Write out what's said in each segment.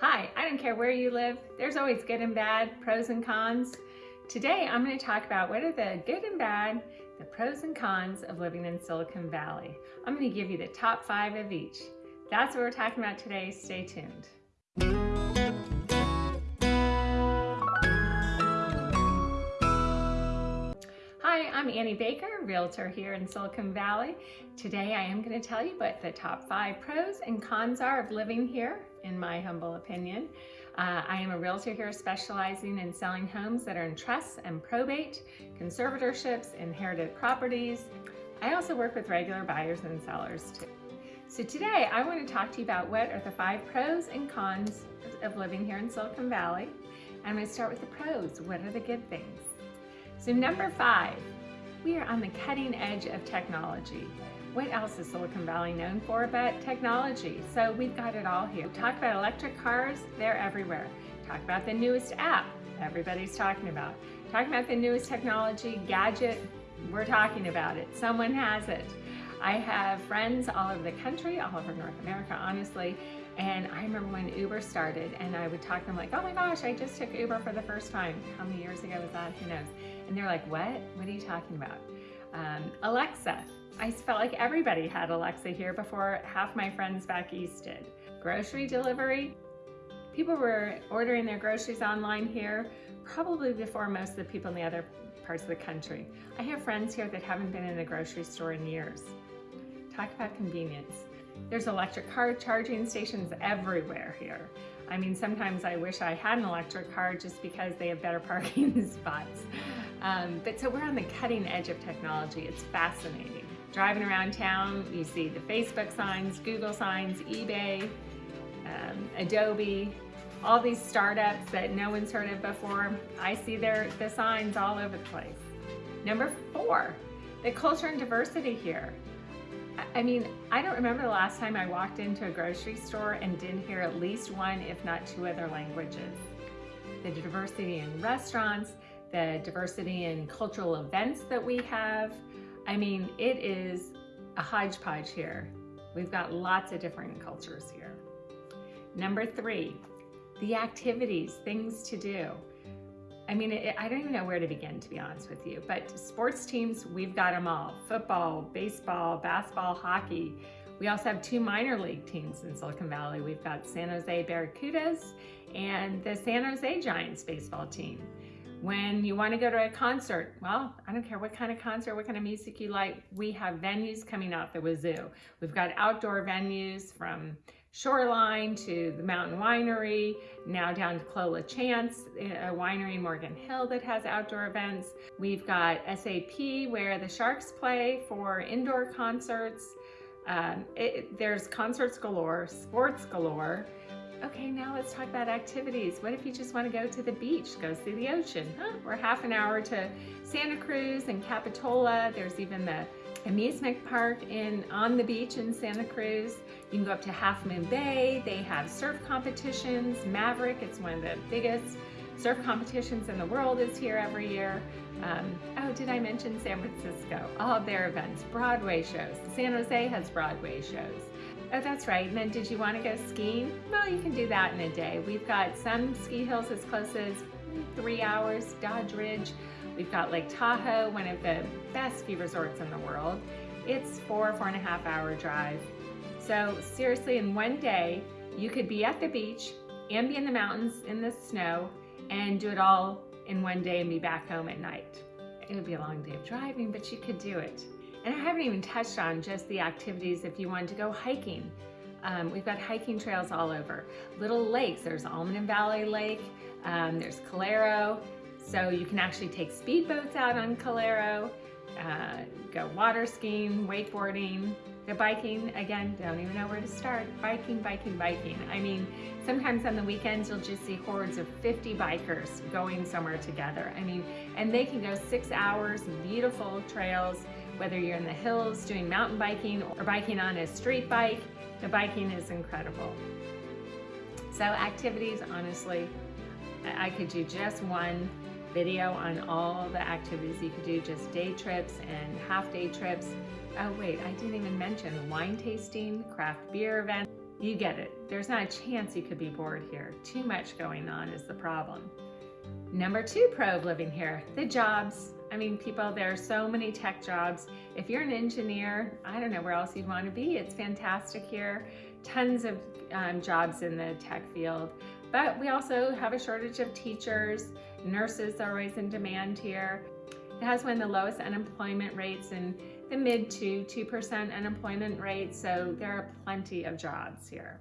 Hi, I don't care where you live, there's always good and bad, pros and cons. Today I'm going to talk about what are the good and bad, the pros and cons of living in Silicon Valley. I'm going to give you the top five of each. That's what we're talking about today. Stay tuned. Annie Baker, Realtor here in Silicon Valley. Today I am going to tell you what the top five pros and cons are of living here, in my humble opinion. Uh, I am a Realtor here specializing in selling homes that are in trusts and probate, conservatorships, inherited properties. I also work with regular buyers and sellers too. So today I want to talk to you about what are the five pros and cons of living here in Silicon Valley. I'm going to start with the pros. What are the good things? So number five, we are on the cutting edge of technology. What else is Silicon Valley known for but technology? So we've got it all here. Talk about electric cars, they're everywhere. Talk about the newest app, everybody's talking about. Talk about the newest technology, gadget, we're talking about it. Someone has it. I have friends all over the country, all over North America, honestly, and I remember when Uber started and I would talk to them like, oh my gosh, I just took Uber for the first time. How many years ago was that? Who knows? And they're like, what? What are you talking about? Um, Alexa. I felt like everybody had Alexa here before half my friends back east did. Grocery delivery. People were ordering their groceries online here probably before most of the people in the other parts of the country. I have friends here that haven't been in a grocery store in years. Talk about convenience. There's electric car charging stations everywhere here. I mean, sometimes I wish I had an electric car just because they have better parking spots. Um, but so we're on the cutting edge of technology. It's fascinating. Driving around town, you see the Facebook signs, Google signs, eBay, um, Adobe, all these startups that no one's heard of before. I see their the signs all over the place. Number four, the culture and diversity here. I mean, I don't remember the last time I walked into a grocery store and didn't hear at least one, if not two other languages. The diversity in restaurants, the diversity in cultural events that we have. I mean, it is a hodgepodge here. We've got lots of different cultures here. Number three, the activities, things to do. I mean, it, I don't even know where to begin, to be honest with you, but sports teams, we've got them all. Football, baseball, basketball, hockey. We also have two minor league teams in Silicon Valley. We've got San Jose Barracudas and the San Jose Giants baseball team. When you want to go to a concert, well, I don't care what kind of concert, what kind of music you like, we have venues coming out the wazoo. We've got outdoor venues from Shoreline to the Mountain Winery, now down to Clos LaChance, a winery in Morgan Hill that has outdoor events. We've got SAP where the Sharks play for indoor concerts. Um, it, there's concerts galore, sports galore. Okay, now let's talk about activities. What if you just want to go to the beach, go see the ocean? Huh? We're half an hour to Santa Cruz and Capitola. There's even the amusement park in on the beach in Santa Cruz. You can go up to Half Moon Bay. They have surf competitions. Maverick, it's one of the biggest surf competitions in the world is here every year. Um, oh, did I mention San Francisco? All their events, Broadway shows. San Jose has Broadway shows. Oh, that's right. And then did you want to go skiing? Well, you can do that in a day. We've got some ski hills as close as three hours, Dodge Ridge. We've got Lake Tahoe, one of the best ski resorts in the world. It's four, four and a half hour drive. So seriously, in one day, you could be at the beach and be in the mountains in the snow and do it all in one day and be back home at night. It would be a long day of driving, but you could do it. And I haven't even touched on just the activities if you wanted to go hiking. Um, we've got hiking trails all over. Little lakes, there's Almaden Valley Lake, um, there's Calero, so you can actually take speedboats out on Calero, uh, go water skiing, wakeboarding, the biking, again, don't even know where to start. Biking, biking, biking. I mean, sometimes on the weekends you'll just see hordes of 50 bikers going somewhere together. I mean, and they can go six hours, beautiful trails, whether you're in the hills doing mountain biking or biking on a street bike, the biking is incredible. So activities, honestly, I could do just one video on all the activities you could do, just day trips and half day trips. Oh wait, I didn't even mention wine tasting, craft beer event. you get it. There's not a chance you could be bored here. Too much going on is the problem. Number two pro of living here, the jobs. I mean, people, there are so many tech jobs. If you're an engineer, I don't know where else you'd want to be. It's fantastic here. Tons of um, jobs in the tech field. But we also have a shortage of teachers. Nurses are always in demand here. It has one of the lowest unemployment rates in the mid to 2% unemployment rate, so there are plenty of jobs here.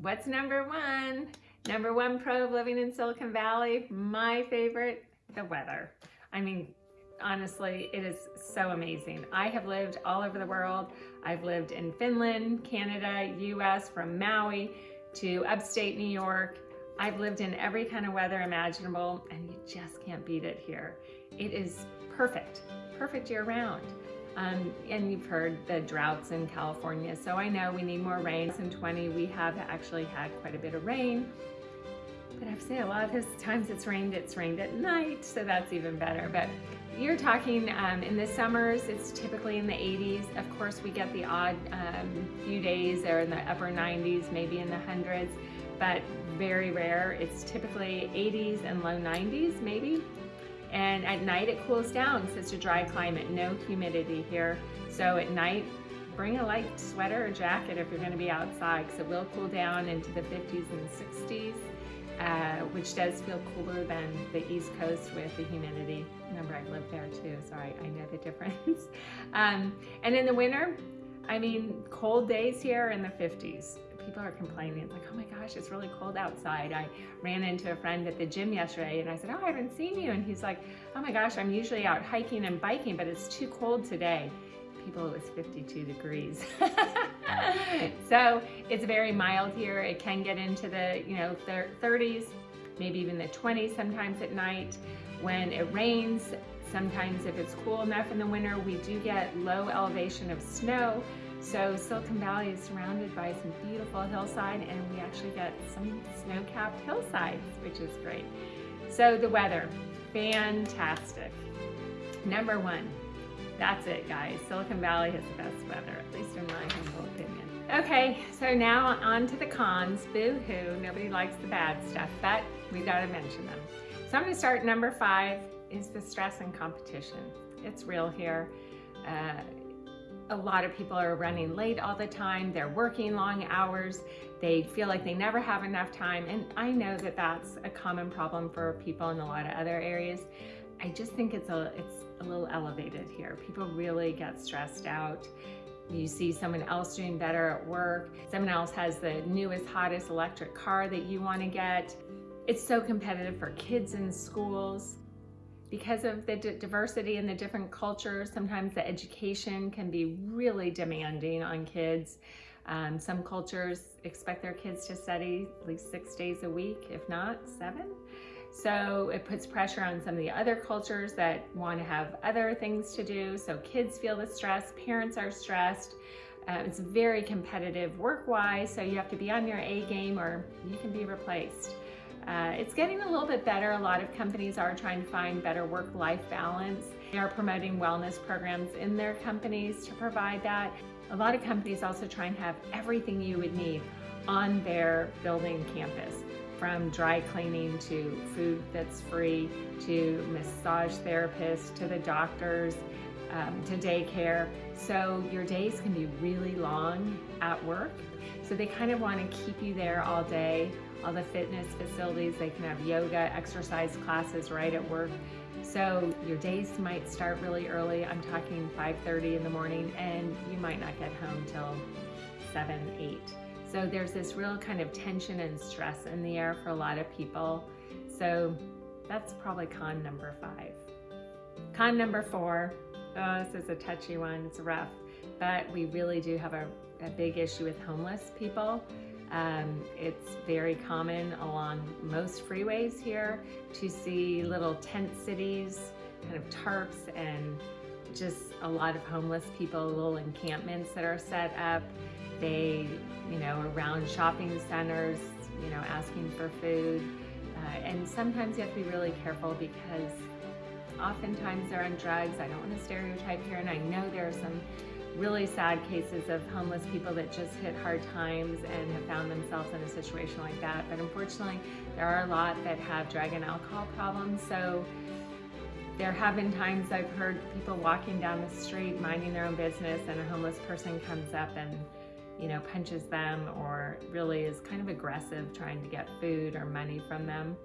What's number one? Number one pro of living in Silicon Valley, my favorite, the weather. I mean, honestly, it is so amazing. I have lived all over the world. I've lived in Finland, Canada, US, from Maui to upstate New York. I've lived in every kind of weather imaginable and you just can't beat it here. It is perfect, perfect year round. Um, and you've heard the droughts in California, so I know we need more rain. In 20, we have actually had quite a bit of rain. But I've said a lot of times it's rained, it's rained at night, so that's even better. But you're talking um, in the summers, it's typically in the 80s. Of course, we get the odd um, few days there in the upper 90s, maybe in the hundreds, but very rare. It's typically 80s and low 90s, maybe. And at night it cools down, so it's a dry climate, no humidity here. So at night, bring a light sweater or jacket if you're gonna be outside, because it will cool down into the 50s and 60s. Uh, which does feel cooler than the East Coast with the humidity. Remember, I lived there too, so I, I know the difference. um, and in the winter, I mean, cold days here are in the 50s. People are complaining. It's like, oh my gosh, it's really cold outside. I ran into a friend at the gym yesterday and I said, oh, I haven't seen you. And he's like, oh my gosh, I'm usually out hiking and biking, but it's too cold today people it was 52 degrees. so it's very mild here. It can get into the, you know, 30s, maybe even the 20s sometimes at night. When it rains, sometimes if it's cool enough in the winter, we do get low elevation of snow. So Silicon Valley is surrounded by some beautiful hillside and we actually get some snow-capped hillsides, which is great. So the weather, fantastic. Number one, that's it, guys. Silicon Valley has the best weather, at least in my humble opinion. Okay, so now on to the cons. Boo-hoo, nobody likes the bad stuff, but we gotta mention them. So I'm gonna start number five is the stress and competition. It's real here. Uh, a lot of people are running late all the time. They're working long hours. They feel like they never have enough time. And I know that that's a common problem for people in a lot of other areas. I just think it's a, it's a little elevated here. People really get stressed out. You see someone else doing better at work. Someone else has the newest, hottest electric car that you want to get. It's so competitive for kids in schools. Because of the diversity and the different cultures, sometimes the education can be really demanding on kids. Um, some cultures expect their kids to study at least six days a week, if not seven. So it puts pressure on some of the other cultures that want to have other things to do. So kids feel the stress, parents are stressed. Uh, it's very competitive work-wise, so you have to be on your A game or you can be replaced. Uh, it's getting a little bit better. A lot of companies are trying to find better work-life balance. They are promoting wellness programs in their companies to provide that. A lot of companies also try and have everything you would need on their building campus from dry cleaning to food that's free to massage therapists to the doctors um, to daycare. So your days can be really long at work. So they kind of want to keep you there all day. All the fitness facilities, they can have yoga, exercise classes right at work. So your days might start really early. I'm talking 5.30 in the morning and you might not get home till 7, 8. So there's this real kind of tension and stress in the air for a lot of people. So that's probably con number five. Con number four, oh, this is a touchy one, it's rough, but we really do have a, a big issue with homeless people. Um, it's very common along most freeways here to see little tent cities, kind of tarps and just a lot of homeless people, little encampments that are set up. They, you know, around shopping centers, you know, asking for food. Uh, and sometimes you have to be really careful because oftentimes they're on drugs. I don't want to stereotype here, and I know there are some really sad cases of homeless people that just hit hard times and have found themselves in a situation like that. But unfortunately, there are a lot that have drug and alcohol problems. So there have been times I've heard people walking down the street minding their own business and a homeless person comes up and you know, punches them or really is kind of aggressive trying to get food or money from them.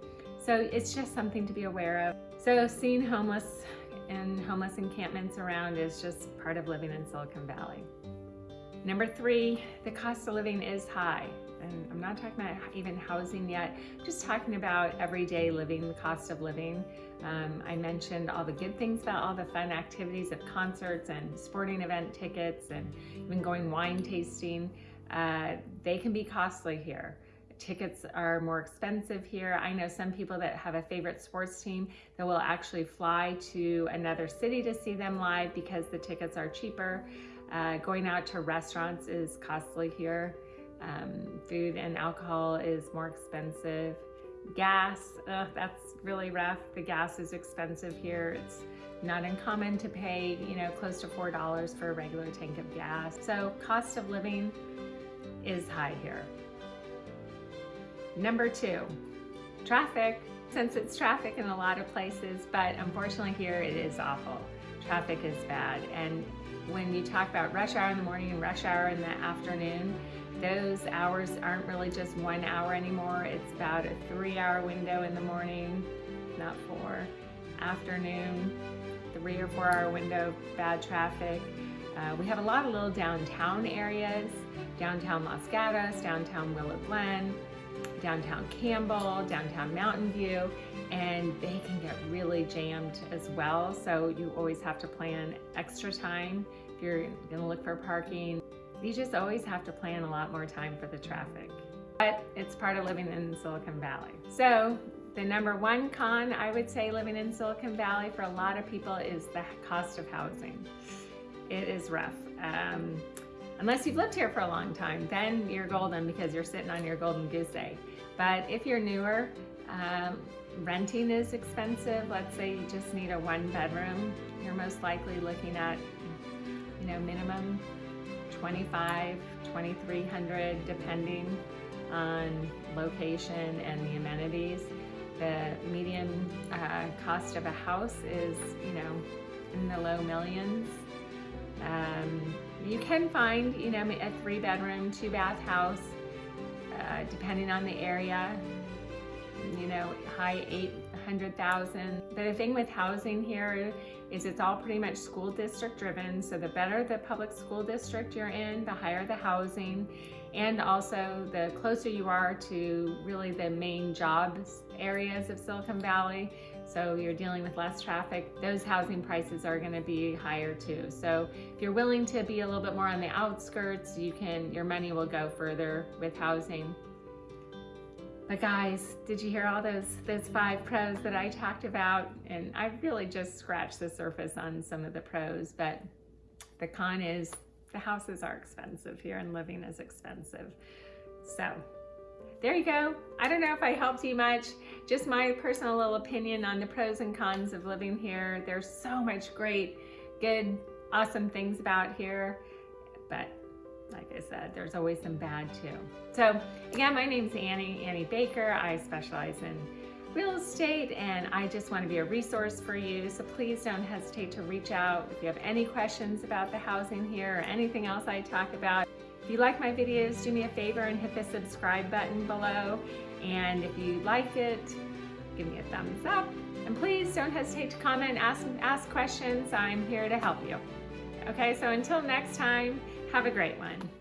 So it's just something to be aware of. So seeing homeless and homeless encampments around is just part of living in Silicon Valley. Number three, the cost of living is high. And I'm not talking about even housing yet, just talking about everyday living, the cost of living. Um, I mentioned all the good things about all the fun activities of concerts and sporting event tickets and even going wine tasting. Uh, they can be costly here tickets are more expensive here. I know some people that have a favorite sports team that will actually fly to another city to see them live because the tickets are cheaper. Uh, going out to restaurants is costly here. Um, food and alcohol is more expensive. Gas, uh, that's really rough. The gas is expensive here. It's not uncommon to pay, you know, close to $4 for a regular tank of gas. So cost of living is high here. Number two, traffic. Since it's traffic in a lot of places, but unfortunately here it is awful. Traffic is bad. And when you talk about rush hour in the morning and rush hour in the afternoon, those hours aren't really just one hour anymore. It's about a three hour window in the morning, not four. Afternoon, three or four hour window, bad traffic. Uh, we have a lot of little downtown areas, downtown Los Gatos, downtown Willow Glen, downtown Campbell, downtown Mountain View, and they can get really jammed as well. So you always have to plan extra time if you're gonna look for parking. You just always have to plan a lot more time for the traffic. But it's part of living in Silicon Valley. So the number one con I would say living in Silicon Valley for a lot of people is the cost of housing. It is rough. Um, unless you've lived here for a long time, then you're golden because you're sitting on your golden goose egg. But if you're newer, um, renting is expensive. Let's say you just need a one bedroom. You're most likely looking at, you know, minimum 25, 2300 depending on location and the amenities. The median uh, cost of a house is, you know, in the low millions. Um, you can find, you know, a three bedroom, two bath house uh, depending on the area, you know, high 800,000. The thing with housing here is it's all pretty much school district driven. So the better the public school district you're in, the higher the housing. And also the closer you are to really the main jobs areas of Silicon Valley, so you're dealing with less traffic, those housing prices are gonna be higher too. So if you're willing to be a little bit more on the outskirts, you can, your money will go further with housing. But guys, did you hear all those, those five pros that I talked about? And I really just scratched the surface on some of the pros, but the con is the houses are expensive here and living is expensive. So there you go. I don't know if I helped you much. Just my personal little opinion on the pros and cons of living here. There's so much great, good, awesome things about here. But like I said, there's always some bad too. So again, my name's Annie, Annie Baker. I specialize in real estate and I just want to be a resource for you. So please don't hesitate to reach out if you have any questions about the housing here or anything else I talk about. You like my videos, do me a favor and hit the subscribe button below. And if you like it, give me a thumbs up. And please don't hesitate to comment, ask, ask questions. I'm here to help you. Okay, so until next time, have a great one.